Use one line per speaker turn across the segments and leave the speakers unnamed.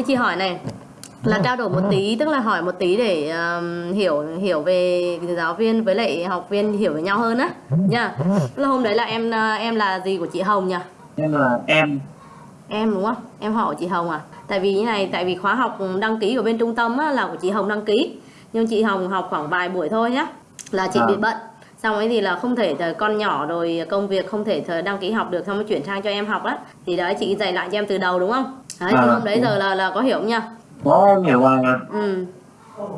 thế chị hỏi này là trao đổi một tí tức là hỏi một tí để um, hiểu hiểu về giáo viên với lại học viên hiểu về nhau hơn á. Nha tức là hôm đấy là em uh, em là gì của chị Hồng nhỉ?
Em là em.
Em đúng không? Em họ của chị Hồng à? Tại vì như này tại vì khóa học đăng ký của bên trung tâm á, là của chị Hồng đăng ký. Nhưng chị Hồng học khoảng vài buổi thôi nhá là chị
À.
bị bận. Xong ấy thì là không thể con nhỏ rồi công việc không thể đăng ký học được xong mới chuyển sang cho em học á. Thì đấy chị dạy lại cho em từ đầu đúng không đấy
À.
hôm đấy giờ là là có hiểu không nha
có hiểu rồi.
Ừ.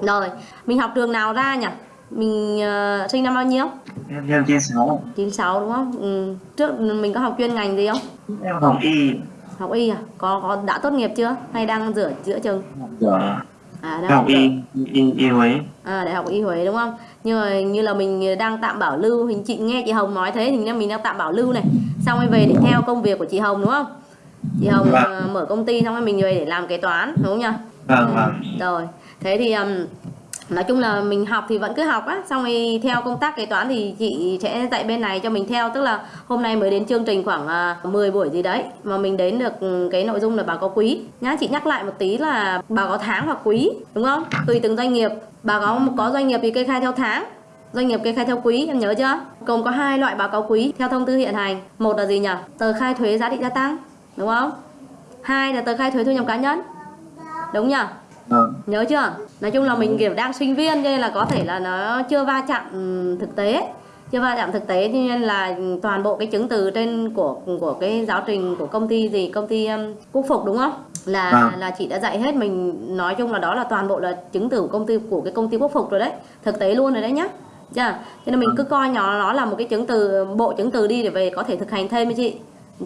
Rồi mình học trường nào ra nhỉ? Mình ờ, sinh năm bao nhiêu?
Em theo chia sáu.
96 đúng không? Ừ. trước mình có học chuyên ngành gì không?
Em học y.
Học y à? Có có đã tốt nghiệp chưa? Hay đang giữa giữa
học ở
à đang
học y y y Huế.
À, Đại học Y Huế đúng không? Nhưng mà như là mình đang tạm bảo lưu hình chị nghe chị Hồng nói thế thì nên mình đang tạm bảo lưu này. Xong rồi về để theo công việc của chị Hồng đúng không? Chị Hồng
Vâng.
ờ, mở công ty xong rồi mình về để làm kế toán đúng không nhỉ?
vâng vâng
Rồi. Thế thì um, nói chung là mình học thì vẫn cứ học á, xong rồi theo công tác kế toán thì chị sẽ dạy bên này cho mình theo tức là hôm nay mới đến chương trình khoảng uh, 10 buổi gì đấy mà mình đến được ừ, cái nội dung là báo cáo quý. Nhá, chị nhắc lại một tí là báo cáo tháng hoặc quý, đúng không? Tùy từng doanh nghiệp, báo cáo có doanh nghiệp thì kê khai theo tháng, doanh nghiệp kê khai theo quý em nhớ chưa gồm có hai loại báo cáo quý theo thông tư hiện hành một là gì nhỉ tờ khai thuế giá trị gia tăng đúng không? Hai là tờ khai thuế thu nhập cá nhân. Đúng nhỉ
vâng
nhớ chưa? Nói chung là mình kiểu đang sinh viên cho nên là có thể là nó chưa va chạm ừm, thực tế. Chưa va chạm thực tế cho nên là toàn bộ cái chứng từ trên của của cái giáo trình của công ty gì công ty um, quốc phục đúng không? Là
Vâng.
là chị đã dạy hết. Mình nói chung là đó là toàn bộ là chứng từ của công ty của cái công ty quốc phục rồi đấy. Thực tế luôn rồi đấy nhá. Chưa? Cho nên mình cứ coi nhỏ nó là một cái chứng từ bộ chứng từ đi để về có thể thực hành thêm với chị.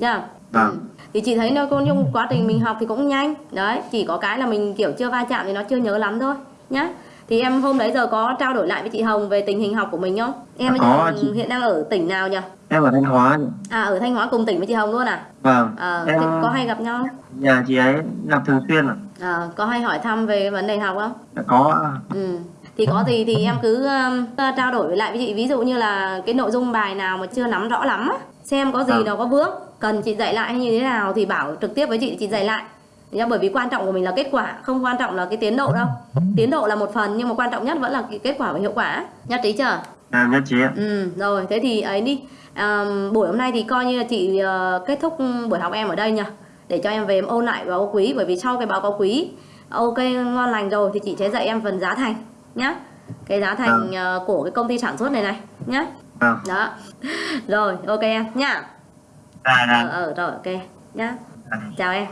Chưa
Vâng.
Thì chị thấy nó con nhung quá trình mình học thì cũng nhanh. Đấy chỉ có cái là mình kiểu chưa va chạm thì nó chưa nhớ lắm thôi nhá. Thì em hôm đấy giờ có trao đổi lại với chị Hồng về tình hình học của mình không? Em bây
Có, chị.
hiện đang ở tỉnh nào nhỉ?
Em ở thanh hóa
à ở Thanh Hóa cùng tỉnh với chị Hồng luôn à?
Vâng.
Ờ
em
có hay gặp nhau không?
nhà chị ấy gặp thường xuyên ạ.
Ờ, có hay hỏi thăm về vấn đề học không?
Dạ, có
Ừ. Thì có gì thì em cứ um, trao đổi lại với chị. Ví dụ như là cái nội dung bài nào mà chưa nắm rõ lắm á, xem có gì
Ừ.
nào có vướng cần chị dạy lại như thế nào thì bảo trực tiếp với chị chị dạy lại. Nhá, bởi vì quan trọng của mình là kết quả, không quan trọng là cái tiến độ đâu. Tiến độ là một phần nhưng mà quan trọng nhất vẫn là cái kết quả và hiệu quả. Nhất trí chưa?
em nhất trí ạ
Ừ, rồi thế thì ấy đi. Um, buổi hôm nay thì coi như là chị ờ, kết thúc buổi học em ở đây nha. Để cho em về em ôn lại báo quý bởi vì sau cái báo cáo quý ok ngon lành rồi thì chị sẽ dạy em phần giá thành nhá. Cái giá thành ờ, của cái công ty sản xuất này này nhá.
vâng
Đó. Rồi, ok em nhá. Ờ
dạ
ờ rồi ok nhá.
Dạ.
Chào em.